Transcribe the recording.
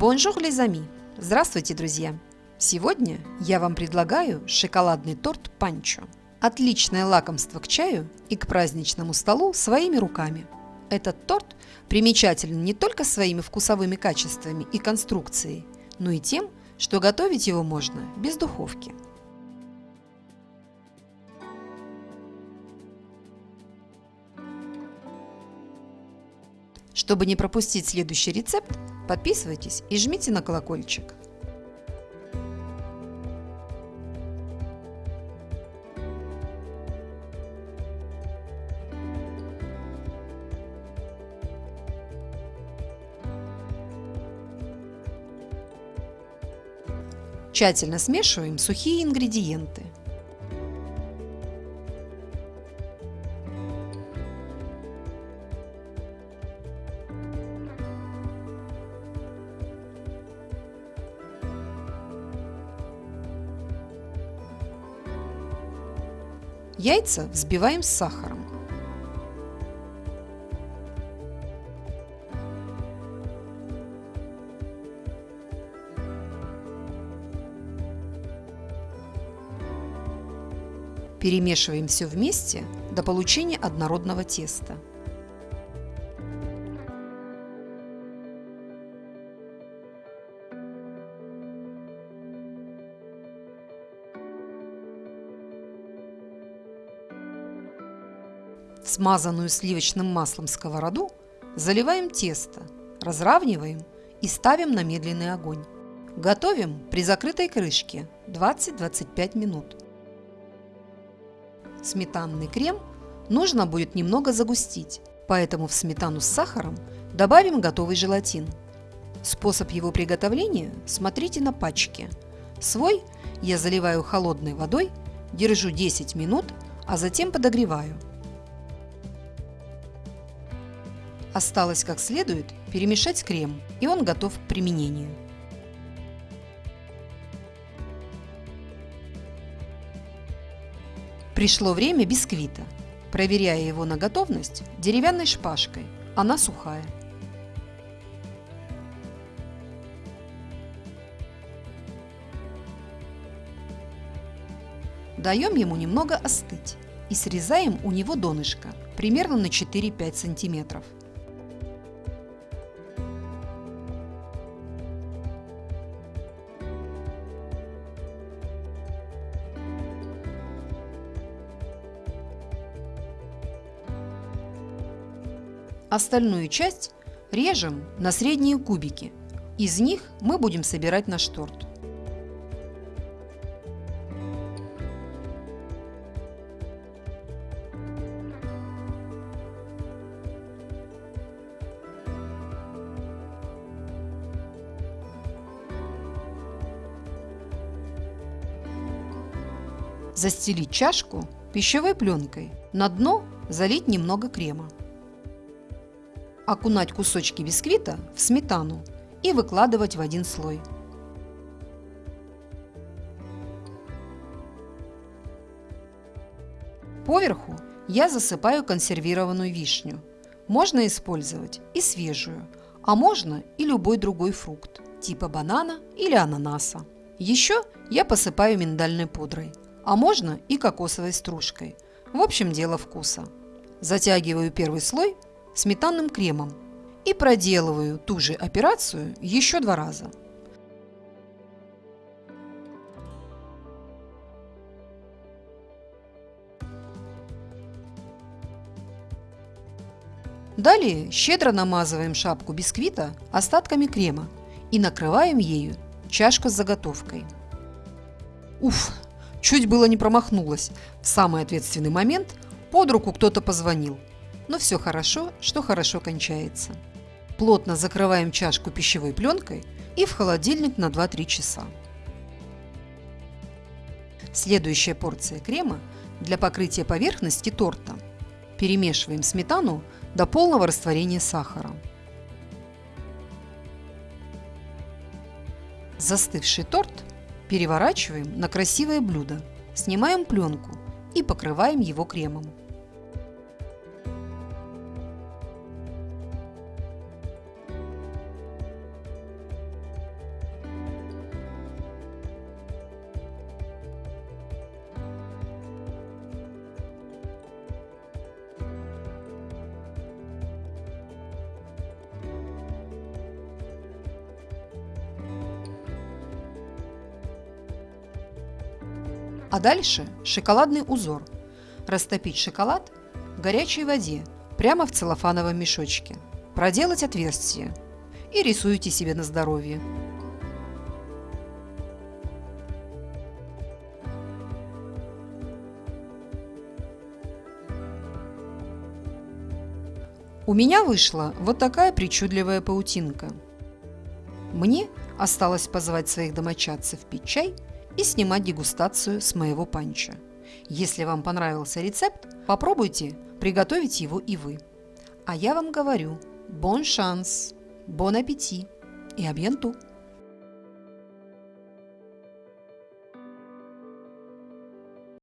Bonjour, les amis! Здравствуйте, друзья! Сегодня я вам предлагаю шоколадный торт панчо. Отличное лакомство к чаю и к праздничному столу своими руками. Этот торт примечателен не только своими вкусовыми качествами и конструкцией, но и тем, что готовить его можно без духовки. Чтобы не пропустить следующий рецепт, подписывайтесь и жмите на колокольчик. Тщательно смешиваем сухие ингредиенты – Яйца взбиваем с сахаром. Перемешиваем все вместе до получения однородного теста. Смазанную сливочным маслом сковороду заливаем тесто, разравниваем и ставим на медленный огонь. Готовим при закрытой крышке 20-25 минут. Сметанный крем нужно будет немного загустить, поэтому в сметану с сахаром добавим готовый желатин. Способ его приготовления смотрите на пачке. Свой я заливаю холодной водой, держу 10 минут, а затем подогреваю – Осталось как следует перемешать крем, и он готов к применению. Пришло время бисквита. Проверяя его на готовность деревянной шпажкой, она сухая. Даем ему немного остыть и срезаем у него донышко примерно на 4-5 сантиметров. Остальную часть режем на средние кубики. Из них мы будем собирать наш торт. Застелить чашку пищевой пленкой. На дно залить немного крема окунать кусочки бисквита в сметану и выкладывать в один слой. Поверху я засыпаю консервированную вишню. Можно использовать и свежую, а можно и любой другой фрукт, типа банана или ананаса. Еще я посыпаю миндальной пудрой, а можно и кокосовой стружкой. В общем, дело вкуса. Затягиваю первый слой сметанным кремом и проделываю ту же операцию еще два раза. Далее щедро намазываем шапку бисквита остатками крема и накрываем ею чашку с заготовкой. Уф, чуть было не промахнулась. В самый ответственный момент под руку кто-то позвонил – но все хорошо, что хорошо кончается. Плотно закрываем чашку пищевой пленкой и в холодильник на 2-3 часа. Следующая порция крема для покрытия поверхности торта. Перемешиваем сметану до полного растворения сахара. Застывший торт переворачиваем на красивое блюдо, снимаем пленку и покрываем его кремом. А дальше шоколадный узор. Растопить шоколад в горячей воде прямо в целлофановом мешочке. Проделать отверстие и рисуйте себе на здоровье. У меня вышла вот такая причудливая паутинка. Мне осталось позвать своих домочадцев пить чай и снимать дегустацию с моего панча. Если вам понравился рецепт, попробуйте приготовить его и вы. А я вам говорю, бон шанс, бон аппетит и абьянту!